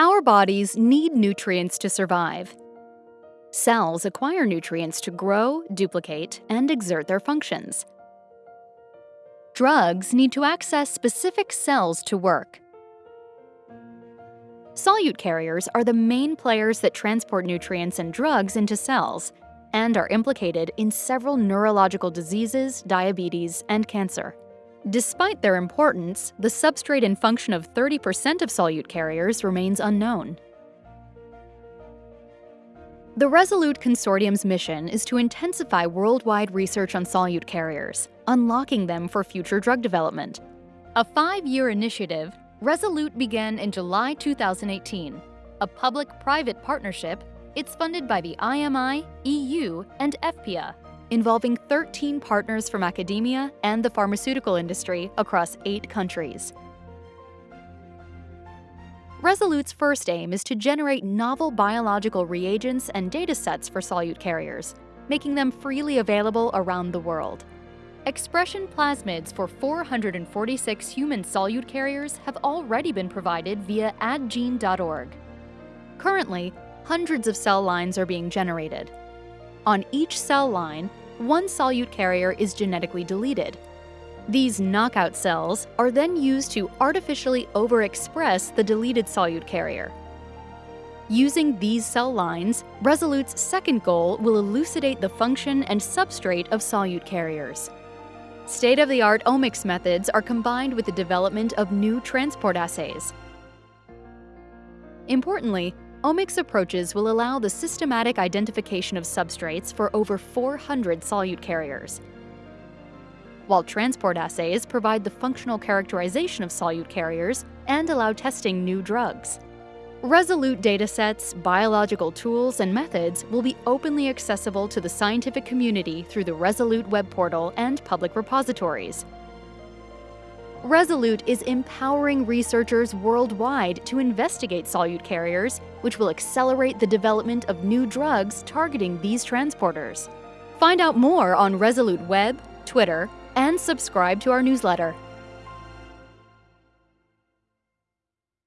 Our bodies need nutrients to survive. Cells acquire nutrients to grow, duplicate, and exert their functions. Drugs need to access specific cells to work. Solute carriers are the main players that transport nutrients and drugs into cells and are implicated in several neurological diseases, diabetes, and cancer. Despite their importance, the substrate and function of 30% of solute carriers remains unknown. The Resolute Consortium's mission is to intensify worldwide research on solute carriers, unlocking them for future drug development. A five-year initiative, Resolute began in July 2018. A public-private partnership, it's funded by the IMI, EU, and EFPIA, involving 13 partners from academia and the pharmaceutical industry across eight countries. Resolute's first aim is to generate novel biological reagents and datasets for solute carriers, making them freely available around the world. Expression plasmids for 446 human solute carriers have already been provided via addgene.org. Currently, hundreds of cell lines are being generated. On each cell line, one solute carrier is genetically deleted. These knockout cells are then used to artificially overexpress the deleted solute carrier. Using these cell lines, Resolute's second goal will elucidate the function and substrate of solute carriers. State-of-the-art omics methods are combined with the development of new transport assays. Importantly, Omics approaches will allow the systematic identification of substrates for over 400 solute carriers, while transport assays provide the functional characterization of solute carriers and allow testing new drugs. Resolute datasets, biological tools, and methods will be openly accessible to the scientific community through the Resolute web portal and public repositories. Resolute is empowering researchers worldwide to investigate solute carriers, which will accelerate the development of new drugs targeting these transporters. Find out more on Resolute Web, Twitter, and subscribe to our newsletter.